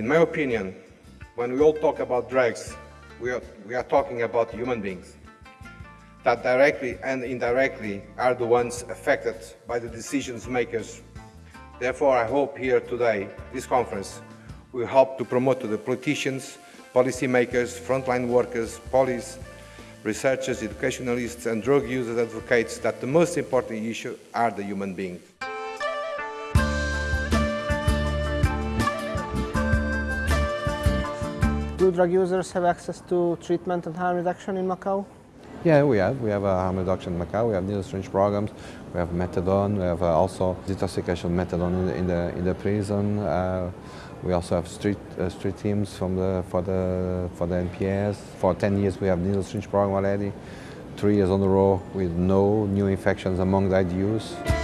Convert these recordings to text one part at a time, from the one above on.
In my opinion, when we all talk about drugs, we are, we are talking about human beings that directly and indirectly are the ones affected by the decisions makers. Therefore, I hope here today, this conference, will help to promote to the politicians, policymakers, frontline workers, police, researchers, educationalists and drug users advocates that the most important issue are the human beings. Do drug users have access to treatment and harm reduction in Macau? Yeah, we have. We have a harm reduction in Macau. We have needle syringe programs. We have methadone. We have uh, also detoxification methadone in the in the, in the prison. Uh, we also have street uh, street teams from the for the for the NPS. For 10 years, we have needle syringe program already. Three years on the row with no new infections among the IDUs.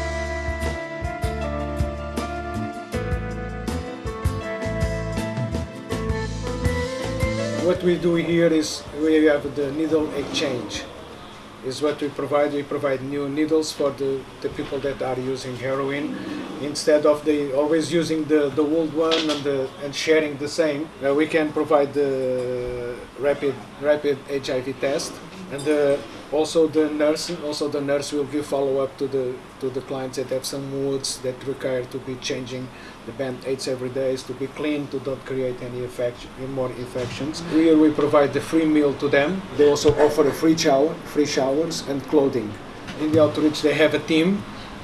What we do here is we have the needle exchange. Is what we provide. We provide new needles for the, the people that are using heroin. Instead of the always using the, the old one and the, and sharing the same, uh, we can provide the rapid rapid HIV test and the, also the nurse also the nurse will give follow up to the to the clients that have some wounds that require to be changing the band-aids every day is to be clean to not create any infection more infections. Here we provide the free meal to them. They also offer a free shower free showers and clothing. In the outreach they have a team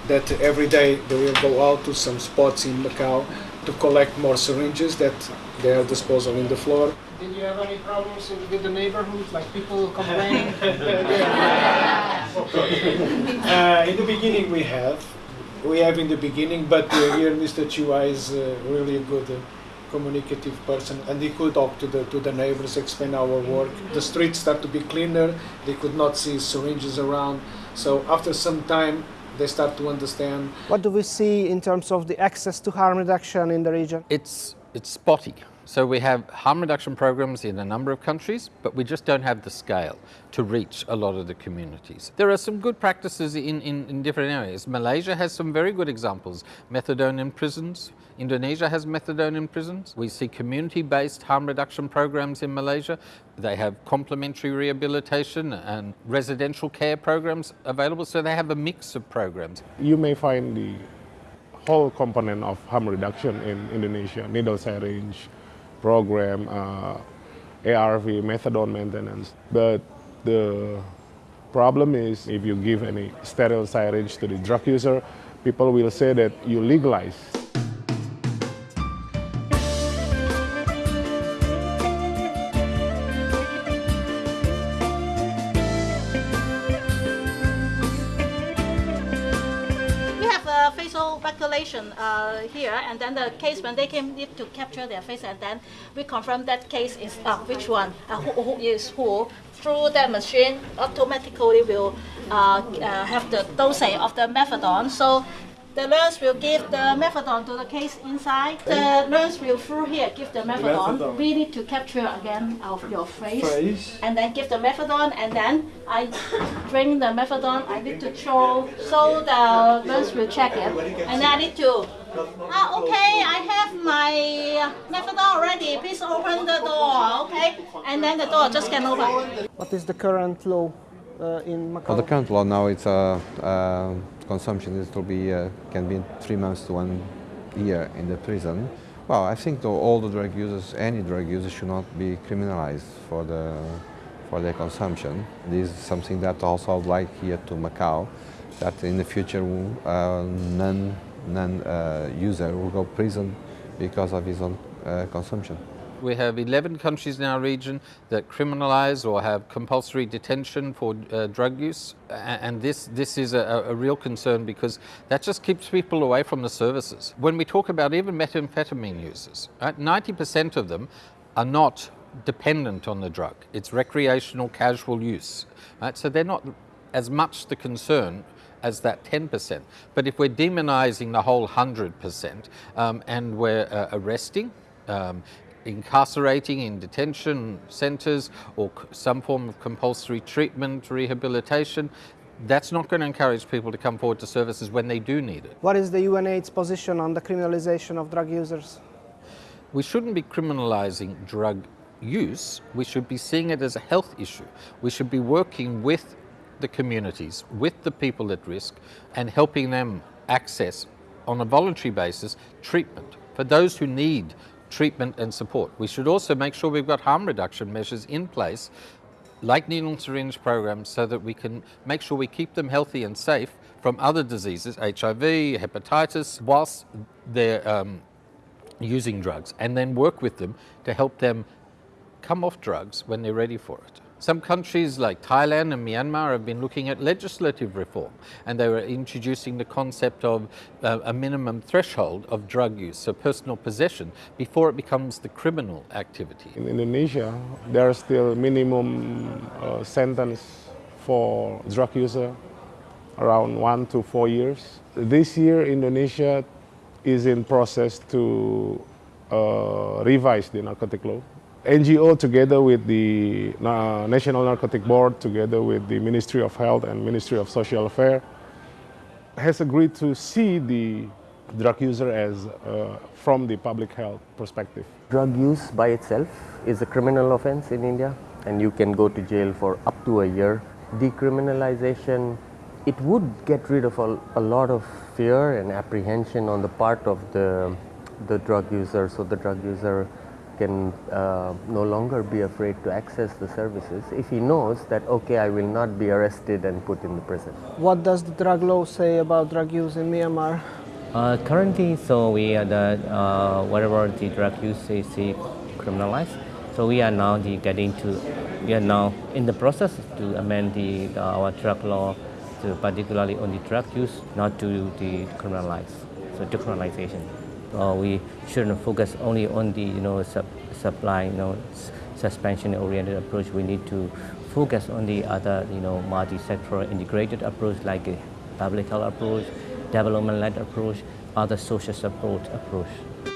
that every day they will go out to some spots in Macau to collect more syringes that they are disposal in the floor Did you have any problems with the neighborhood, like people complaining? Uh, in the beginning, we have. We have in the beginning, but uh, here Mr. Chua is uh, really a good uh, communicative person, and he could talk to the to the neighbors, explain our work. The streets start to be cleaner. They could not see syringes around. So after some time, they start to understand. what do we see in terms of the access to harm reduction in the region? It's, it's spotty. So we have harm reduction programs in a number of countries, but we just don't have the scale to reach a lot of the communities. There are some good practices in, in, in different areas. Malaysia has some very good examples. Methadone in prisons. Indonesia has methadone in prisons. We see community-based harm reduction programs in Malaysia. They have complementary rehabilitation and residential care programs available, so they have a mix of programs. you may find the whole component of harm reduction in Indonesia, needle syringe program, uh, ARV, methadone maintenance. But the problem is if you give any sterile syringe to the drug user, people will say that you legalize. Facial recognition uh, here, and then the case when they came need to capture their face, and then we confirm that case is uh, which one, uh, who, who is who. Through that machine, automatically will uh, uh, have the dosage of the methadone. So the nurse will give the methadone to the case inside. The nurse will through here give the methadone. We need to capture again of your face, and then give the methadone, and then I drink the methadone. I need to throw, so the nurse will check it, and I need to. Ah, okay, I have my methadone already. Please open the door, okay? And then the door just can open. What is the current law uh, in Macau? For the current law now, it's uh, uh, consumption. It will be uh, can be three months to one year in the prison. Well, I think all the drug users, any drug user, should not be criminalized for the for their consumption. This is something that also I'd like here to Macau, that in the future uh, none none uh, user will go prison because of his own uh, consumption. We have 11 countries in our region that criminalize or have compulsory detention for uh, drug use. And this, this is a, a real concern because that just keeps people away from the services. When we talk about even methamphetamine users, 90% of them are not dependent on the drug. It's recreational, casual use. Right? So they're not as much the concern as that 10%. But if we're demonizing the whole 100% um, and we're uh, arresting, um, incarcerating in detention centers or some form of compulsory treatment, rehabilitation, that's not going to encourage people to come forward to services when they do need it. What is the UNAIDS position on the criminalisation of drug users? we shouldn't be criminalizing drug use. We should be seeing it as a health issue. We should be working with the communities, with the people at risk, and helping them access, on a voluntary basis, treatment for those who need treatment and support. We should also make sure we've got harm reduction measures in place, like needle and syringe programs, so that we can make sure we keep them healthy and safe from other diseases, HIV, hepatitis, whilst they're um, using drugs, and then work with them to help them come off drugs when they're ready for it. Some countries like Thailand and Myanmar have been looking at legislative reform and they were introducing the concept of uh, a minimum threshold of drug use, so personal possession, before it becomes the criminal activity. In Indonesia, there is still minimum uh, sentence for drug user around one to four years. This year, Indonesia is in process to uh, revise the narcotic law. NGO together with the uh, National Narcotic Board, together with the Ministry of Health and Ministry of Social Affairs, has agreed to see the drug user as uh, from the public health perspective. Drug use by itself is a criminal offense in India and you can go to jail for up to a year. Decriminalization, it would get rid of a, a lot of fear and apprehension on the part of the, the drug user so the drug user can uh, no longer be afraid to access the services if he knows that okay I will not be arrested and put in the prison. What does the drug law say about drug use in Myanmar? Uh, currently, so we are the uh, whatever the drug use is criminalized. So we are now the getting to we are now in the process to amend the our drug law to particularly on the drug use, not to the criminalize, so decriminalization. Uh, we shouldn't focus only on the you know sub, supply you know suspension oriented approach. We need to focus on the other you know multi-sectoral integrated approach like a public health approach, development-led approach, other social support approach.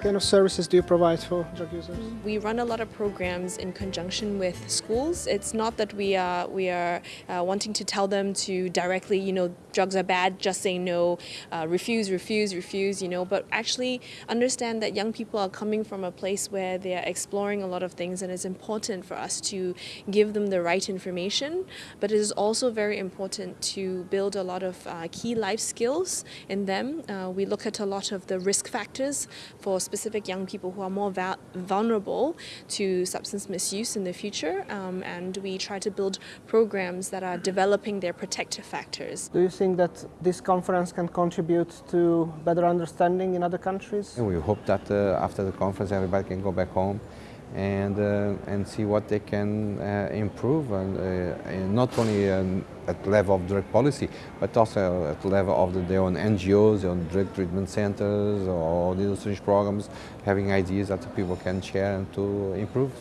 What kind of services do you provide for drug users? We run a lot of programs in conjunction with schools. It's not that we are we are uh, wanting to tell them to directly, you know, drugs are bad, just say no, uh, refuse, refuse, refuse, you know, but actually understand that young people are coming from a place where they are exploring a lot of things and it's important for us to give them the right information, but it is also very important to build a lot of uh, key life skills in them. Uh, we look at a lot of the risk factors for specific young people who are more vulnerable to substance misuse in the future um, and we try to build programs that are developing their protective factors. Think that this conference can contribute to better understanding in other countries? And we hope that uh, after the conference everybody can go back home and uh, and see what they can uh, improve and, uh, and not only um, at the level of drug policy but also at the level of the, their own NGOs, their own drug treatment centers or the research programs having ideas that people can share and to improve.